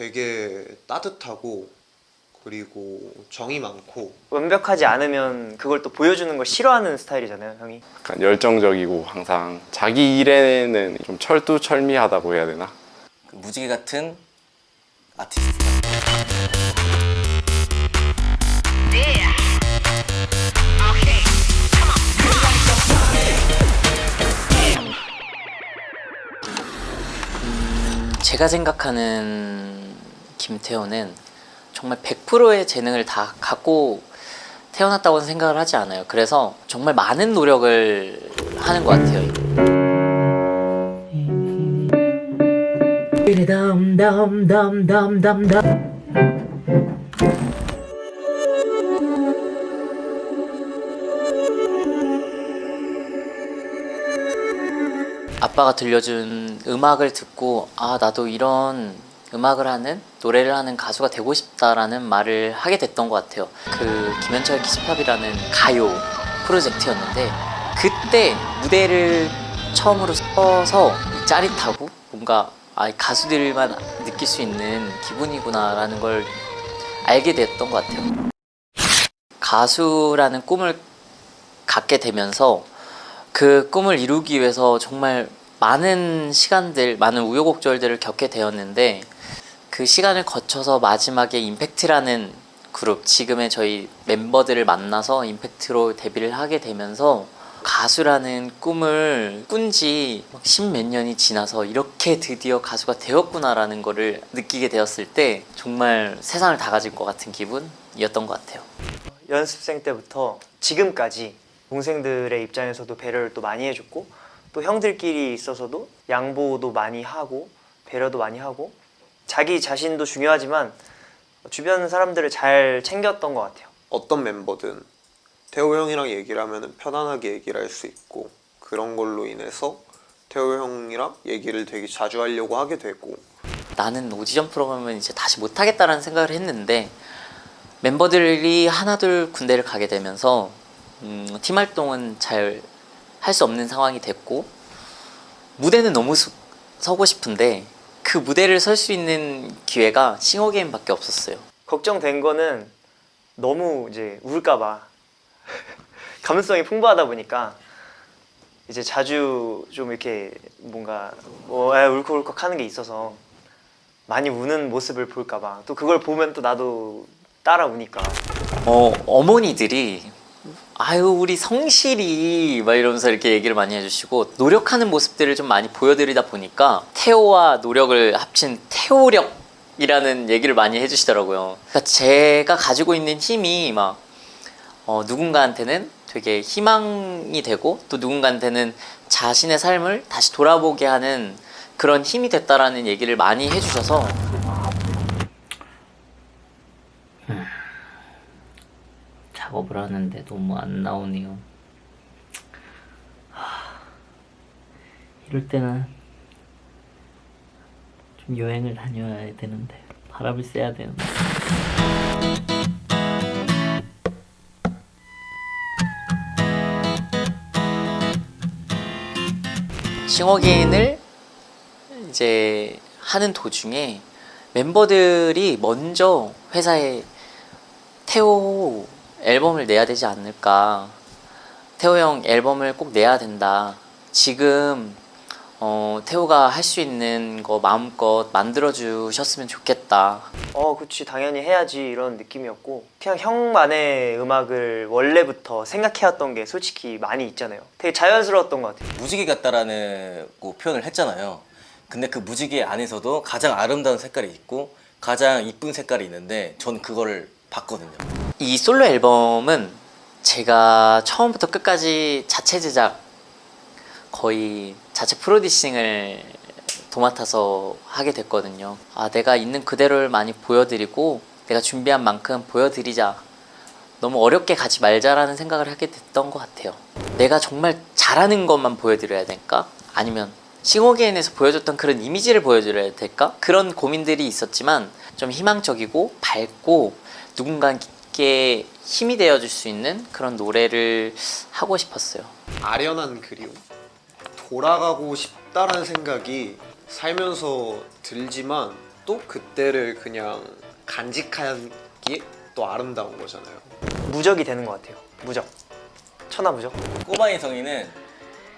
되게 따뜻하고 그리고 정이 많고 완벽하지 않으면 그걸 또 보여주는 걸 싫어하는 스타일이잖아요 형이. 약간 열정적이고 항상 자기 일에는 좀 철두철미하다고 해야 되나? 그 무지개 같은 아티스트 제가 생각하는 김태호는 정말 100%의 재능을 다 갖고 태어났다고는 생각을 하지 않아요. 그래서 정말 많은 노력을 하는 것 같아요. 아빠가 들려준 음악을 듣고 아 나도 이런 음악을 하는 노래를 하는 가수가 되고 싶다라는 말을 하게 됐던 것 같아요. 그 김현철 키즈팝이라는 가요 프로젝트였는데 그때 무대를 처음으로 서서 짜릿하고 뭔가 아, 가수들만 느낄 수 있는 기분이구나 라는 걸 알게 됐던 것 같아요. 가수라는 꿈을 갖게 되면서 그 꿈을 이루기 위해서 정말 많은 시간들, 많은 우여곡절들을 겪게 되었는데 그 시간을 거쳐서 마지막에 임팩트라는 그룹, 지금의 저희 멤버들을 만나서 임팩트로 데뷔를 하게 되면서 가수라는 꿈을 꾼 지 십몇 년이 지나서 이렇게 드디어 가수가 되었구나라는 거를 느끼게 되었을 때 정말 세상을 다 가진 것 같은 기분이었던 것 같아요. 연습생 때부터 지금까지 동생들의 입장에서도 배려를 또 많이 해줬고 또 형들끼리 있어서도 양보도 많이 하고 배려도 많이 하고 자기 자신도 중요하지만 주변 사람들을 잘 챙겼던 것 같아요. 어떤 멤버든 태호 형이랑 얘기를 하면 편안하게 얘기를 할 수 있고 그런 걸로 인해서 태호 형이랑 얘기를 되게 자주 하려고 하게 되고. 나는 오디션 프로그램은 이제 다시 못하겠다라는 생각을 했는데 멤버들이 하나둘 군대를 가게 되면서 음, 팀 활동은 잘 할 수 없는 상황이 됐고 무대는 너무 서, 서고 싶은데 그 무대를 설 수 있는 기회가 싱어게임밖에 없었어요. 걱정된 거는 너무 이제 울까봐 감수성이 풍부하다 보니까 이제 자주 좀 이렇게 뭔가 어, 에, 울컥울컥 하는 게 있어서 많이 우는 모습을 볼까봐 또 그걸 보면 또 나도 따라 우니까. 어, 어머니들이 아유 우리 성실이 막 이러면서 이렇게 얘기를 많이 해주시고 노력하는 모습들을 좀 많이 보여드리다 보니까 태호와 노력을 합친 태호력이라는 얘기를 많이 해주시더라고요. 그러니까 제가 가지고 있는 힘이 막 어, 누군가한테는 되게 희망이 되고 또 누군가한테는 자신의 삶을 다시 돌아보게 하는 그런 힘이 됐다라는 얘기를 많이 해주셔서 작업을 하는데 너무 안 나오네요. 하... 이럴 때는 좀 여행을 다녀야 되는데 바람을 쐬야 되는데. 싱어게인을 이제 하는 도중에 멤버들이 먼저 회사에 태호 앨범을 내야 되지 않을까. 태호 형 앨범을 꼭 내야 된다. 지금 어, 태호가 할 수 있는 거 마음껏 만들어 주셨으면 좋겠다. 어 그치. 당연히 해야지. 이런 느낌이었고. 그냥 형만의 음악을 원래부터 생각해왔던 게 솔직히 많이 있잖아요. 되게 자연스러웠던 것 같아요. 무지개 같다라는 거 표현을 했잖아요. 근데 그 무지개 안에서도 가장 아름다운 색깔이 있고 가장 이쁜 색깔이 있는데 전 그거를 봤거든요 이 솔로 앨범은 제가 처음부터 끝까지 자체 제작 거의 자체 프로듀싱을 도맡아서 하게 됐거든요 아 내가 있는 그대로를 많이 보여드리고 내가 준비한 만큼 보여드리자 너무 어렵게 가지 말자라는 생각을 하게 됐던 것 같아요 내가 정말 잘하는 것만 보여드려야 될까? 아니면 싱어게인에서 보여줬던 그런 이미지를 보여드려야 될까? 그런 고민들이 있었지만 좀 희망적이고 밝고 누군가 께 힘이 되어줄 수 있는 그런 노래를 하고 싶었어요. 아련한 그리움 돌아가고 싶다라는 생각이 살면서 들지만 또 그때를 그냥 간직하기에 또 아름다운 거잖아요 무적이 되는 것 같아요. 무적. 천하 무적. 꼬마 인성이는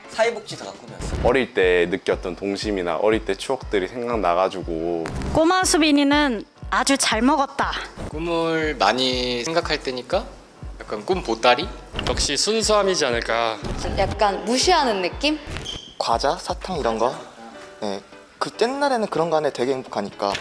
사회복지사가 꿈이었어. 어릴 때 느꼈던 동심이나 어릴 때 추억들이 생각나가지고 꼬마 수빈이는 아주 잘 먹었다. 꿈을 많이 생각할 때니까 약간 꿈 보따리? 역시 순수함이지 않을까 약간 무시하는 느낌? 과자, 사탕 이런 거. 네. 그 옛날에는 그런 거 안에 되게 행복하니까